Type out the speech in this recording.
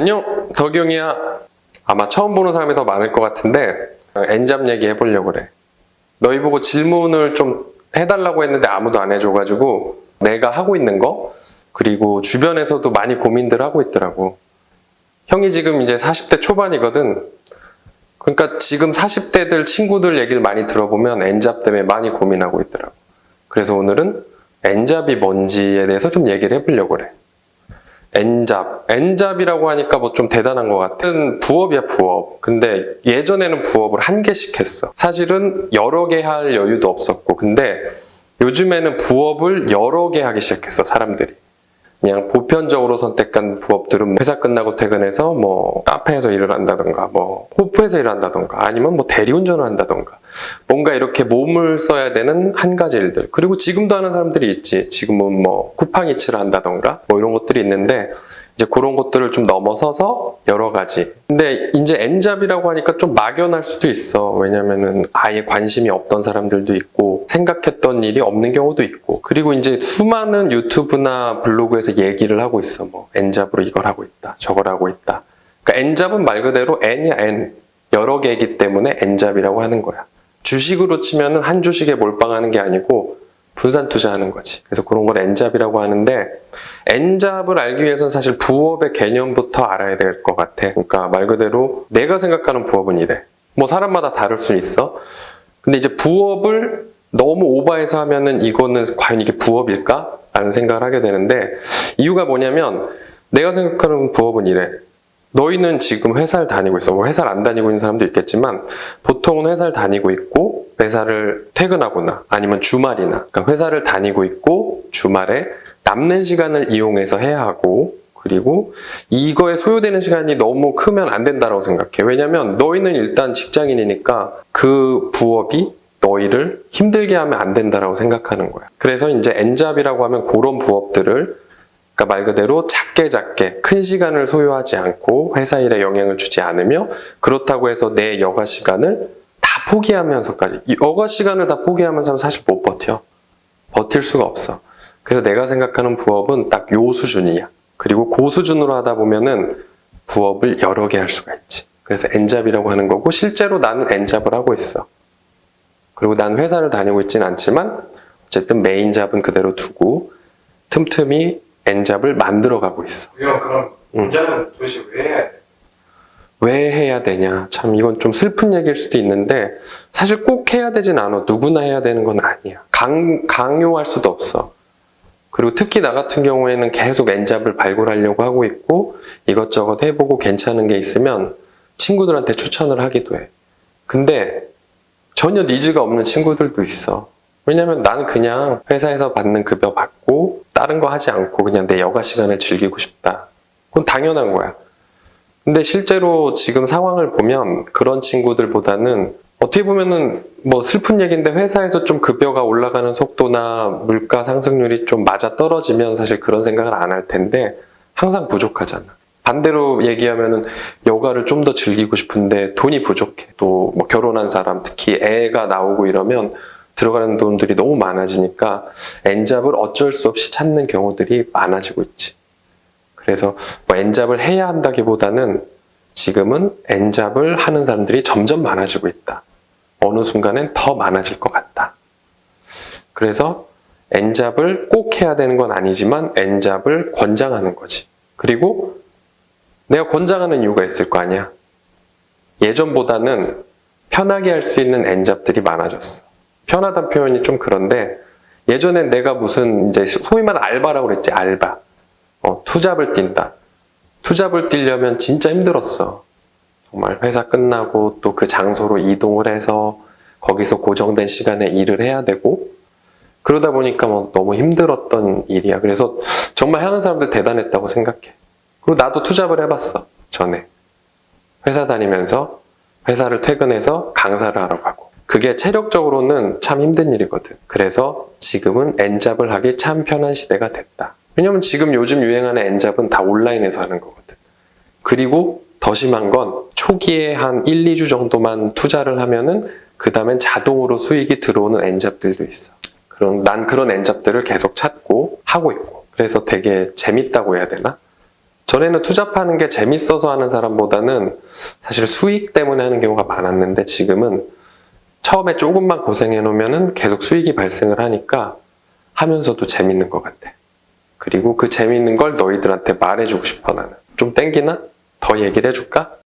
안녕 덕용이야. 아마 처음 보는 사람이 더 많을 것 같은데 엔잡 얘기 해보려고 그래. 너희 보고 질문을 좀 해달라고 했는데 아무도 안 해줘가지고 내가 하고 있는 거 그리고 주변에서도 많이 고민들 하고 있더라고. 형이 지금 이제 40대 초반이거든. 그러니까 지금 40대들 친구들 얘기를 많이 들어보면 엔잡 때문에 많이 고민하고 있더라고. 그래서 오늘은 엔잡이 뭔지에 대해서 좀 얘기를 해보려고 그래 엔잡. 엔잡이라고 하니까 뭐 좀 대단한 것 같은 부업이야 부업. 근데 예전에는 부업을 한 개씩 했어. 사실은 여러 개 할 여유도 없었고 근데 요즘에는 부업을 여러 개 하기 시작했어 사람들이. 그냥 보편적으로 선택한 부업들은 회사 끝나고 퇴근해서 뭐 카페에서 일을 한다던가 뭐 호프에서 일을 한다던가 아니면 뭐 대리운전을 한다던가. 뭔가 이렇게 몸을 써야 되는 한 가지 일들. 그리고 지금도 하는 사람들이 있지. 지금은 뭐 쿠팡이츠를 한다던가 뭐 이런 것들이 있는데 이제 그런 것들을 좀 넘어서서 여러 가지. 근데 이제 엔잡이라고 하니까 좀 막연할 수도 있어. 왜냐면은 아예 관심이 없던 사람들도 있고 생각했던 일이 없는 경우도 있고. 그리고 이제 수많은 유튜브나 블로그에서 얘기를 하고 있어. 뭐 엔잡으로 이걸 하고 있다 저걸 하고 있다. 그러니까 엔잡은 말 그대로 N이야 N. 여러 개이기 때문에 엔잡이라고 하는 거야. 주식으로 치면은 한 주식에 몰빵하는 게 아니고 분산 투자하는 거지 그래서 그런 걸 엔잡이라고 하는데 엔잡을 알기 위해서는 사실 부업의 개념부터 알아야 될 것 같아. 그러니까 말 그대로 내가 생각하는 부업은 이래. 뭐 사람마다 다를 수 있어. 근데 이제 부업을 너무 오버해서 하면은 이거는 과연 이게 부업일까? 라는 생각을 하게 되는데 이유가 뭐냐면 내가 생각하는 부업은 이래. 너희는 지금 회사를 다니고 있어. 뭐 회사를 안 다니고 있는 사람도 있겠지만 보통은 회사를 다니고 있고 회사를 퇴근하거나 아니면 주말이나 그러니까 회사를 다니고 있고 주말에 남는 시간을 이용해서 해야 하고 그리고 이거에 소요되는 시간이 너무 크면 안 된다고 생각해. 왜냐면 너희는 일단 직장인이니까 그 부업이 너희를 힘들게 하면 안 된다고 생각하는 거야. 그래서 이제 엔잡이라고 하면 그런 부업들을 그러니까 말 그대로 작게 작게 큰 시간을 소요하지 않고 회사 일에 영향을 주지 않으며 그렇다고 해서 내 여가 시간을 다 포기하면서까지 이 여가 시간을 다 포기하면서 사실 못 버텨. 버틸 수가 없어. 그래서 내가 생각하는 부업은 딱 요 수준이야. 그리고 그 수준으로 하다 보면은 부업을 여러 개 할 수가 있지. 그래서 N잡이라고 하는 거고 실제로 나는 N잡을 하고 있어. 그리고 난 회사를 다니고 있진 않지만 어쨌든 main job은 그대로 두고 틈틈이 N잡을 만들어 가고 있어. 형 그럼 응. 문자는 도대체 왜? 왜 해야 되냐? 참 이건 좀 슬픈 얘기일 수도 있는데 사실 꼭 해야 되진 않아. 누구나 해야 되는 건 아니야. 강, 강요할 수도 없어. 그리고 특히 나 같은 경우에는 계속 엔잡을 발굴하려고 하고 있고 이것저것 해보고 괜찮은 게 있으면 친구들한테 추천을 하기도 해. 근데 전혀 니즈가 없는 친구들도 있어. 왜냐면 나는 그냥 회사에서 받는 급여 받고 다른 거 하지 않고 그냥 내 여가 시간을 즐기고 싶다. 그건 당연한 거야. 근데 실제로 지금 상황을 보면 그런 친구들보다는 어떻게 보면은 뭐 슬픈 얘기인데 회사에서 좀 급여가 올라가는 속도나 물가 상승률이 좀 맞아 떨어지면 사실 그런 생각을 안 할 텐데 항상 부족하잖아. 반대로 얘기하면은 여가를 좀 더 즐기고 싶은데 돈이 부족해. 또 뭐 결혼한 사람 특히 애가 나오고 이러면 들어가는 돈들이 너무 많아지니까 엔잡을 어쩔 수 없이 찾는 경우들이 많아지고 있지. 그래서 뭐 엔잡을 해야 한다기보다는 지금은 엔잡을 하는 사람들이 점점 많아지고 있다. 어느 순간엔 더 많아질 것 같다. 그래서 엔잡을 꼭 해야 되는 건 아니지만 엔잡을 권장하는 거지. 그리고 내가 권장하는 이유가 있을 거 아니야. 예전보다는 편하게 할 수 있는 엔잡들이 많아졌어. 편하다는 표현이 좀 그런데 예전엔 내가 무슨 이제 소위 말하는 알바라고 그랬지 알바. 어, 투잡을 뛴다. 투잡을 뛰려면 진짜 힘들었어. 정말 회사 끝나고 또 그 장소로 이동을 해서 거기서 고정된 시간에 일을 해야 되고 그러다 보니까 뭐 너무 힘들었던 일이야. 그래서 정말 하는 사람들 대단했다고 생각해. 그리고 나도 투잡을 해봤어. 전에. 회사 다니면서 회사를 퇴근해서 강사를 하러 가고. 그게 체력적으로는 참 힘든 일이거든. 그래서 지금은 엔잡을 하기 참 편한 시대가 됐다. 왜냐면 지금 요즘 유행하는 엔잡은 다 온라인에서 하는 거거든. 그리고 더 심한 건 초기에 한 1, 2주 정도만 투자를 하면은 그 다음엔 자동으로 수익이 들어오는 엔잡들도 있어. 그런, 난 그런 엔잡들을 계속 찾고 하고 있고. 그래서 되게 재밌다고 해야 되나? 전에는 투잡하는 게 재밌어서 하는 사람보다는 사실 수익 때문에 하는 경우가 많았는데 지금은 처음에 조금만 고생해 놓으면 계속 수익이 발생을 하니까 하면서도 재밌는 것 같아. 그리고 그 재밌는 걸 너희들한테 말해주고 싶어 나는. 좀 땡기나? 더 얘기를 해줄까?